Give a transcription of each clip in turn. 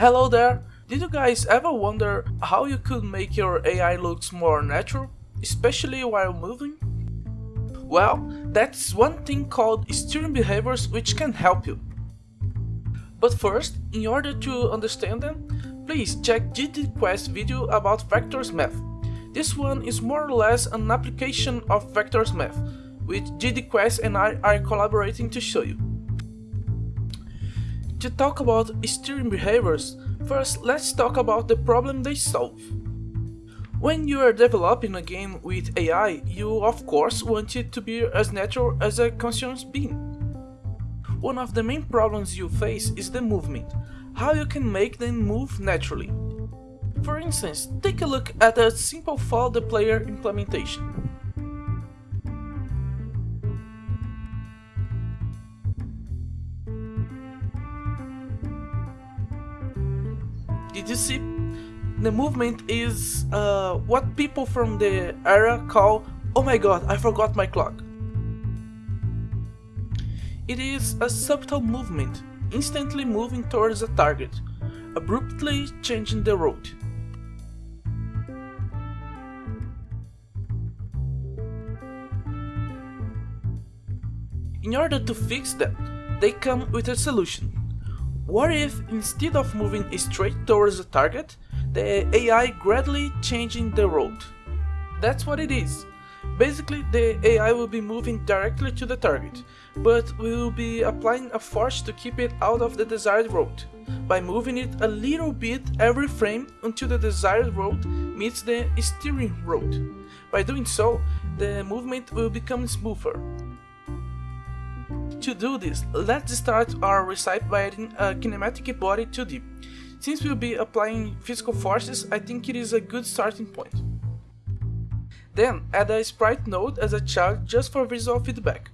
Hello there! Did you guys ever wonder how you could make your AI looks more natural, especially while moving? Well, that's one thing called steering behaviors which can help you. But first, in order to understand them, please check GDQuest video about vectors math. This one is more or less an application of vectors math, which GDQuest and I are collaborating to show you. To talk about steering behaviors, first let's talk about the problem they solve. When you are developing a game with AI, you of course want it to be as natural as a conscious being. One of the main problems you face is the movement, how you can make them move naturally. For instance, take a look at a simple follow the player implementation. Did you see? The movement is uh, what people from the era call Oh my god, I forgot my clock. It is a subtle movement, instantly moving towards a target, abruptly changing the route. In order to fix that, they come with a solution. What if instead of moving straight towards the target, the AI gradually changing the road? That's what it is. Basically, the AI will be moving directly to the target, but we will be applying a force to keep it out of the desired road, by moving it a little bit every frame until the desired road meets the steering road. By doing so, the movement will become smoother, to do this, let's start our recipe by adding a uh, kinematic body 2D. Since we'll be applying physical forces, I think it is a good starting point. Then, add a sprite node as a child just for visual feedback.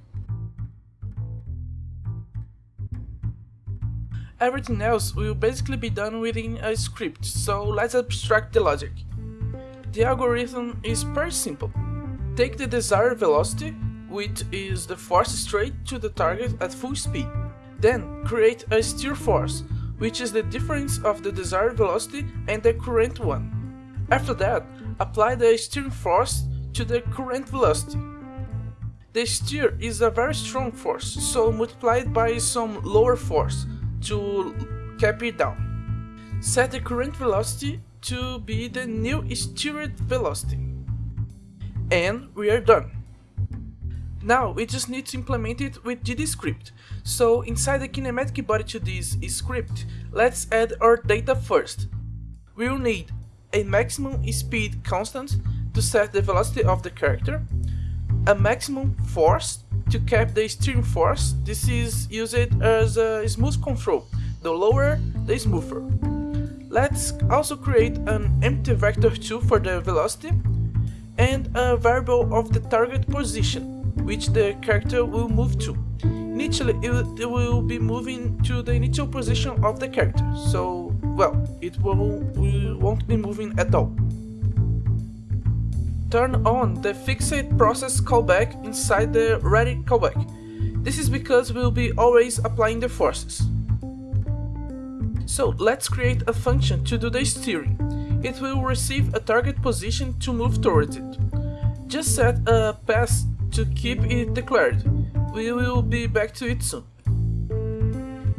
Everything else will basically be done within a script, so let's abstract the logic. The algorithm is pretty simple. Take the desired velocity, which is the force straight to the target at full speed. Then create a steer force, which is the difference of the desired velocity and the current one. After that, apply the steering force to the current velocity. The steer is a very strong force, so multiply it by some lower force to cap it down. Set the current velocity to be the new steered velocity. And we are done. Now we just need to implement it with GDScript. So inside the kinematic body to this script, let's add our data first. We will need a maximum speed constant to set the velocity of the character, a maximum force to cap the steering force, this is used as a smooth control, the lower the smoother. Let's also create an empty vector 2 for the velocity and a variable of the target position which the character will move to. Initially, it will be moving to the initial position of the character, so, well, it will, won't be moving at all. Turn on the fixed process callback inside the ready callback. This is because we'll be always applying the forces. So let's create a function to do the steering. It will receive a target position to move towards it. Just set a pass to keep it declared. We will be back to it soon.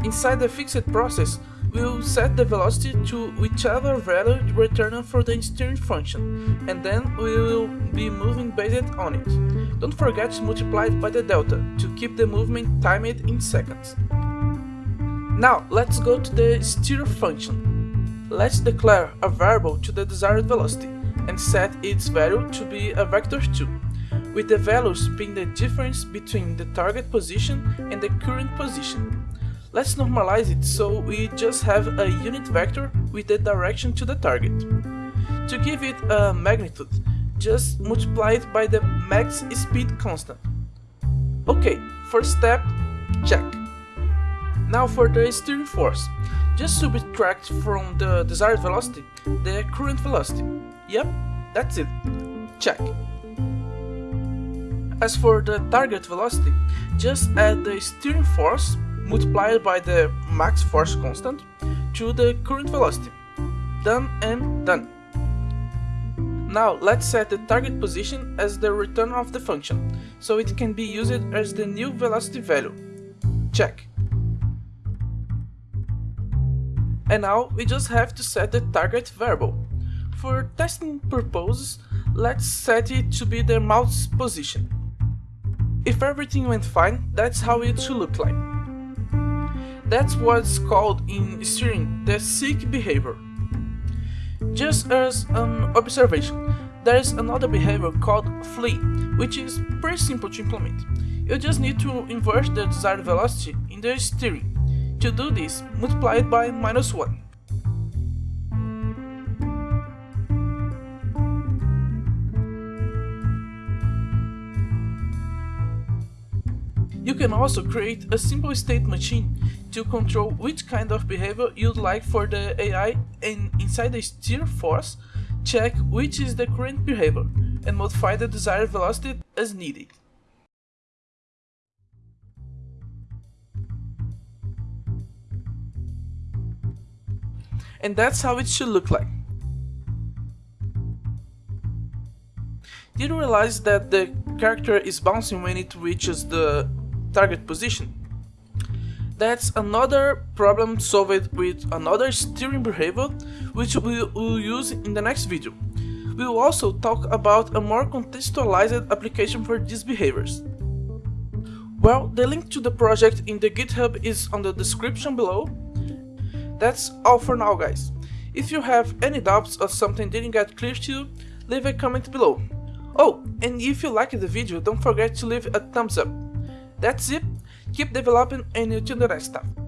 Inside the fixed process, we will set the velocity to whichever value returned for the steering function, and then we will be moving based on it. Don't forget to multiply it by the delta, to keep the movement timed in seconds. Now, let's go to the steer function. Let's declare a variable to the desired velocity, and set its value to be a vector 2 with the values being the difference between the target position and the current position. Let's normalize it so we just have a unit vector with the direction to the target. To give it a magnitude, just multiply it by the max speed constant. Ok, first step, check. Now for the steering force, just subtract from the desired velocity the current velocity. Yep, that's it. Check. As for the target velocity, just add the steering force multiplied by the max force constant to the current velocity. Done and done. Now let's set the target position as the return of the function, so it can be used as the new velocity value. Check. And now we just have to set the target variable. For testing purposes, let's set it to be the mouse position. If everything went fine, that's how it should look like. That's what's called in steering the seek behavior. Just as an observation, there is another behavior called flee, which is pretty simple to implement. You just need to invert the desired velocity in the steering. To do this, multiply it by minus 1. You can also create a simple state machine to control which kind of behavior you'd like for the AI and inside the steer force, check which is the current behavior and modify the desired velocity as needed. And that's how it should look like. Did you realize that the character is bouncing when it reaches the target position. That's another problem solved with another steering behavior which we will use in the next video. We will also talk about a more contextualized application for these behaviors. Well, the link to the project in the GitHub is on the description below. That's all for now guys. If you have any doubts or something didn't get clear to you, leave a comment below. Oh, and if you liked the video, don't forget to leave a thumbs up. That's it, keep developing and until the rest time.